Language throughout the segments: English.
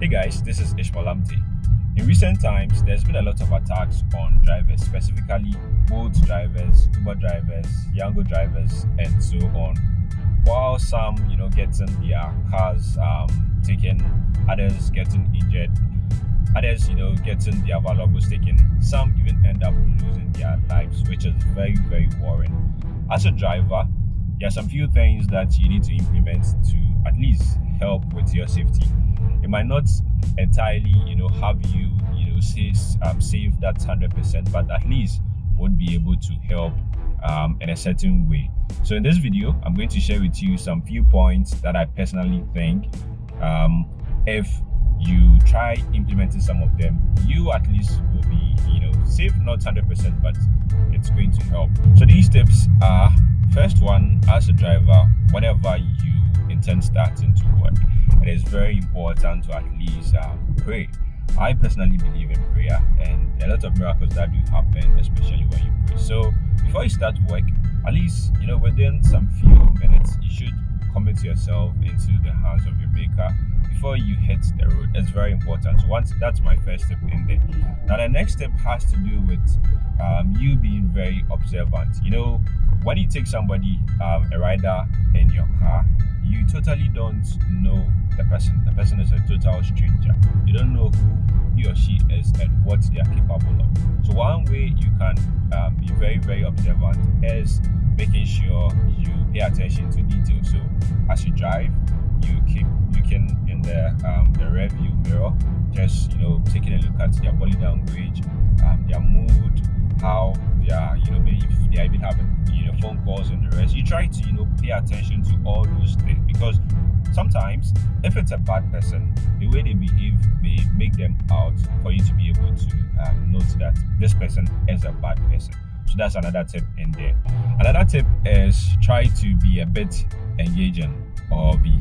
Hey guys, this is Ishmael Amte. In recent times, there's been a lot of attacks on drivers, specifically Bolt drivers, Uber drivers, Yango drivers, and so on. While some, you know, getting their cars um, taken, others getting injured, others, you know, getting their valuables taken, some even end up losing their lives, which is very, very worrying. As a driver, there are some few things that you need to implement to at least help with your safety. It might not entirely you know have you you know say, um, save that 100% but at least would be able to help um, in a certain way. So in this video i'm going to share with you some few points that i personally think um, if you try implementing some of them you at least will be you know safe not 100% but it's going to help. So these tips are first one as a driver whenever you intend starting to work it is very important to at least uh, pray. I personally believe in prayer, and a lot of miracles that do happen, especially when you pray. So before you start work, at least you know within some few minutes, you should commit yourself into the hands of your Maker before you hit the road. It's very important. So once that's my first step in there. Now the next step has to do with um, you being very observant. You know, when you take somebody, um, a rider in your car, you totally don't know the person. The person is a total stranger. You don't know who he or she is and what they are capable of. So one way you can um, be very, very observant is making sure you pay attention to details. So as you drive, you keep you can in the um, the rear view mirror just you know taking a look at their body language, um, their mood, how they are you know if they are even having you know phone calls and the rest. You try to you know pay attention to all those things because sometimes if it's a bad person, the way they behave may make them out for you to be able to um, note that this person is a bad person. So that's another tip in there. Another tip is try to be a bit engaging or be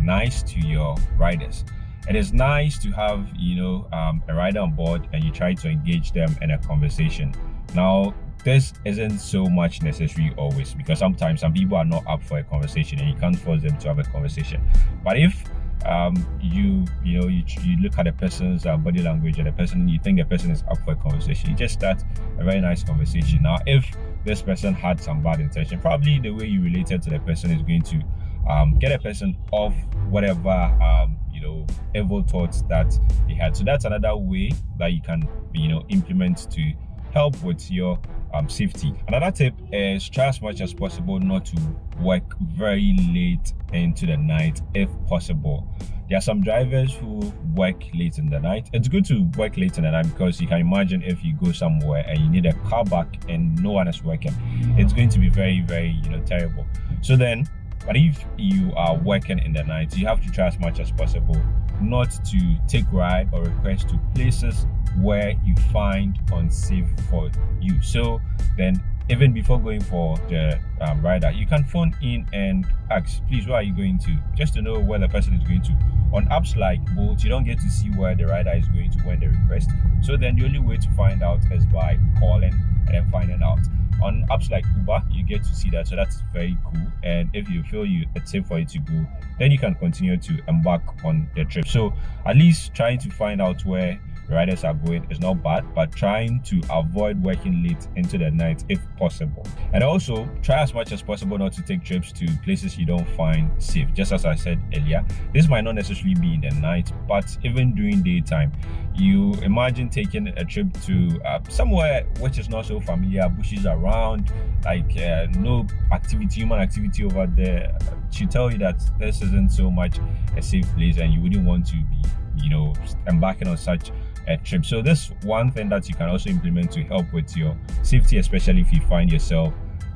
nice to your riders it is nice to have you know um, a rider on board and you try to engage them in a conversation now this isn't so much necessary always because sometimes some people are not up for a conversation and you can't force them to have a conversation. But if um, you you know you, you look at a person's uh, body language and the person you think the person is up for a conversation you just start a very nice conversation. Now if this person had some bad intention probably the way you related to the person is going to um, get a person off whatever um, you know evil thoughts that they had. So that's another way that you can you know implement to help with your um, safety. Another tip is try as much as possible not to work very late into the night if possible. There are some drivers who work late in the night. It's good to work late in the night because you can imagine if you go somewhere and you need a car back and no one is working it's going to be very very you know terrible. So then but if you are working in the night, you have to try as much as possible not to take ride or request to places where you find unsafe for you. So then even before going for the um, rider, you can phone in and ask, please, where are you going to? Just to know where the person is going to. On apps like Bolt, you don't get to see where the rider is going to when they request. So then the only way to find out is by calling and then finding out on apps like uber you get to see that so that's very cool and if you feel you it's safe for you to go then you can continue to embark on the trip so at least trying to find out where riders are going is not bad but trying to avoid working late into the night if possible. And also try as much as possible not to take trips to places you don't find safe. Just as i said earlier this might not necessarily be in the night but even during daytime you imagine taking a trip to uh, somewhere which is not so familiar bushes around like uh, no activity human activity over there to tell you that this isn't so much a safe place and you wouldn't want to be you know embarking on such a trip so this one thing that you can also implement to help with your safety especially if you find yourself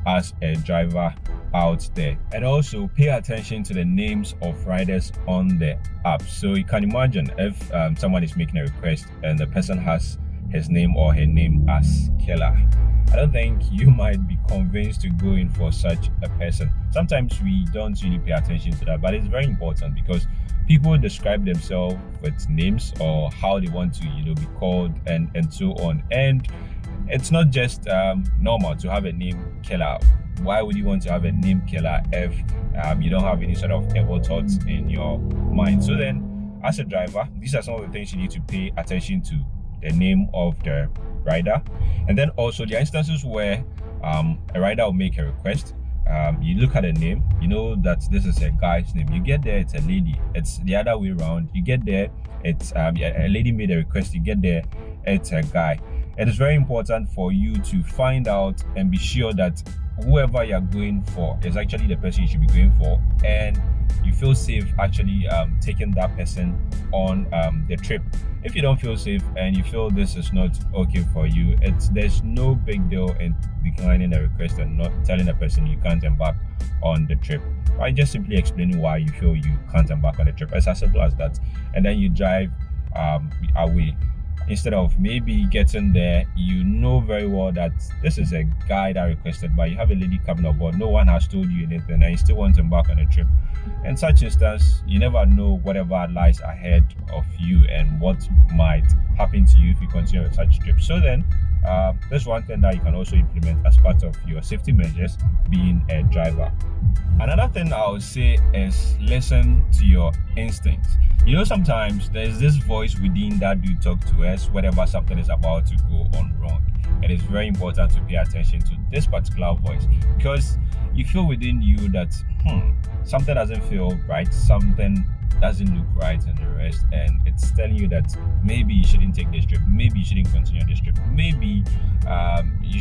as a driver out there. And also pay attention to the names of riders on the app. So you can imagine if um, someone is making a request and the person has his name or her name as killer i don't think you might be convinced to go in for such a person. Sometimes we don't really pay attention to that but it's very important because people describe themselves with names or how they want to you know be called and and so on and it's not just um, normal to have a name killer why would you want to have a name killer if um, you don't have any sort of evil thoughts in your mind so then as a driver, these are some of the things you need to pay attention to the name of the rider. And then also the instances where um, a rider will make a request. Um, you look at the name, you know that this is a guy's name. You get there, it's a lady. It's the other way around. You get there, it's um, a lady made a request. You get there, it's a guy. It is very important for you to find out and be sure that whoever you're going for is actually the person you should be going for and you feel safe actually um, taking that person on um, the trip. If you don't feel safe and you feel this is not okay for you it's there's no big deal in declining the request and not telling the person you can't embark on the trip. Right just simply explaining why you feel you can't embark on the trip. It's as simple as that. And then you drive um, away instead of maybe getting there you know very well that this is a guy that requested but you have a lady coming aboard no one has told you anything and you still want to embark on a trip. In such instance you never know whatever lies ahead of you and what might happen to you if you continue with such trip. So then uh, there's one thing that you can also implement as part of your safety measures being a driver. Another thing i would say is listen to your instincts. You know sometimes there's this voice within that you talk to us whenever something is about to go on wrong. It is very important to pay attention to this particular voice because you feel within you that hmm something doesn't feel right something doesn't look right and the rest and it's telling you that maybe you shouldn't take this trip maybe you shouldn't continue this trip um,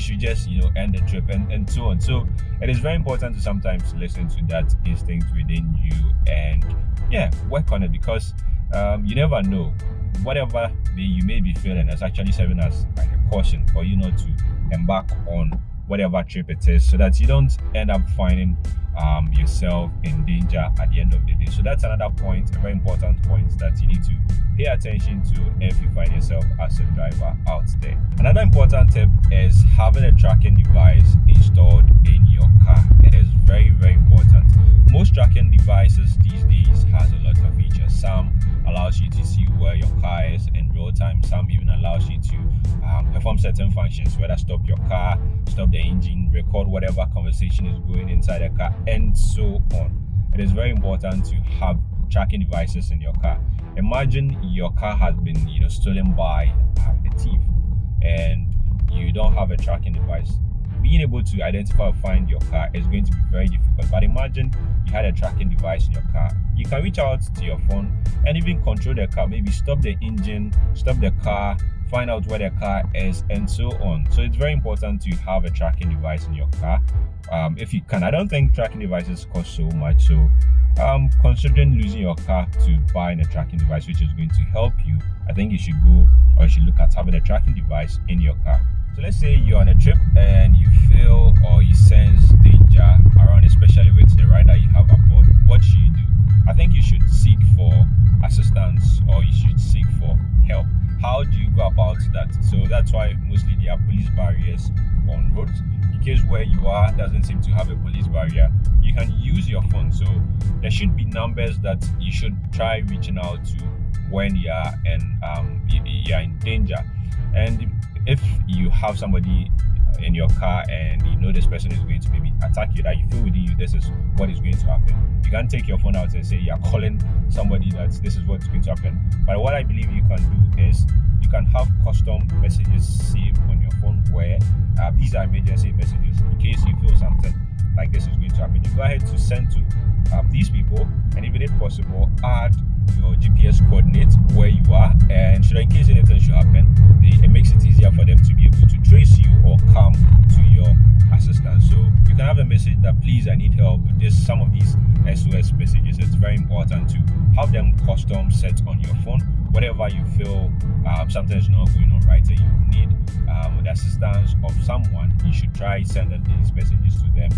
should just you know end the trip and, and so on. So it is very important to sometimes listen to that instinct within you and yeah work on it because um, you never know. Whatever you may be feeling is actually serving as like a caution for you not to embark on whatever trip it is so that you don't end up finding um, yourself in danger at the end of the day. So that's another point, a very important point that you need to pay attention to if you find yourself as a driver out there. Another important tip is having a tracking device installed in your car. It is very, very important. Most tracking devices these days has a lot of features. Some allows you to see where your car is in real time. Some even allows you to um, perform certain functions, whether stop your car, stop the engine, record whatever conversation is going inside the car, and so on. It is very important to have tracking devices in your car. Imagine your car has been, you know, stolen by um, a thief, and you don't have a tracking device. Being able to identify or find your car is going to be very difficult. But imagine you had a tracking device in your car. You can reach out to your phone and even control the car. Maybe stop the engine, stop the car, find out where the car is and so on so it's very important to have a tracking device in your car um, if you can i don't think tracking devices cost so much so um, considering losing your car to buying a tracking device which is going to help you i think you should go or you should look at having a tracking device in your car so let's say you're on a trip and you feel or you sense danger around especially with the rider you have aboard. What should you do? I think you should seek for assistance or you should seek for help. How do you go about that? So that's why mostly there are police barriers on roads. In case where you are doesn't seem to have a police barrier you can use your phone. So there should be numbers that you should try reaching out to when you are and um, you are in danger. And if you have somebody in your car and you know this person is going to maybe attack you that you feel within you this is what is going to happen. You can't take your phone out and say you're calling somebody that this is what's going to happen. But what i believe you can do is you can have custom messages saved on your phone where uh, these are emergency messages go ahead to send to um, these people and even if possible add your gps coordinates where you are and should in case anything should happen? They, it makes it easier for them to be able to trace you or come to your assistance so you can have a message that please i need help with this some of these sos messages. It's very important to have them custom set on your phone. Whatever you feel um, something is not going on right and you need um, the assistance of someone you should try sending these messages to them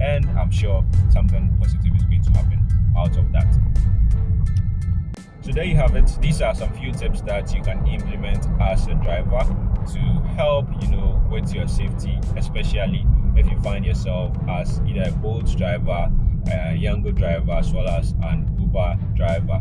and i'm sure something positive is going to happen out of that. So there you have it. These are some few tips that you can implement as a driver to help you know with your safety especially if you find yourself as either a bolt driver a Yango driver as well as an uber driver.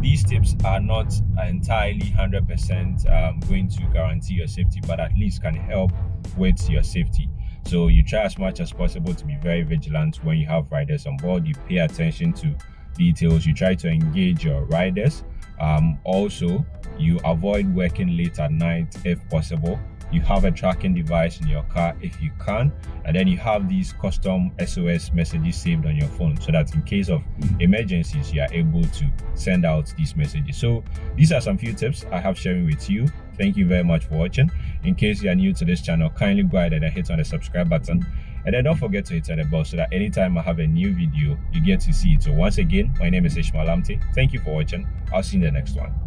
These tips are not entirely 100% um, going to guarantee your safety but at least can help with your safety so you try as much as possible to be very vigilant when you have riders on board. You pay attention to details. You try to engage your riders. Um, also you avoid working late at night if possible. You have a tracking device in your car if you can. And then you have these custom sos messages saved on your phone so that in case of emergencies you are able to send out these messages. So these are some few tips i have sharing with you. Thank you very much for watching in case you are new to this channel kindly go ahead and hit on the subscribe button. And then don't forget to hit on the bell so that anytime i have a new video you get to see it. So once again my name is ishmael amte thank you for watching. I'll see you in the next one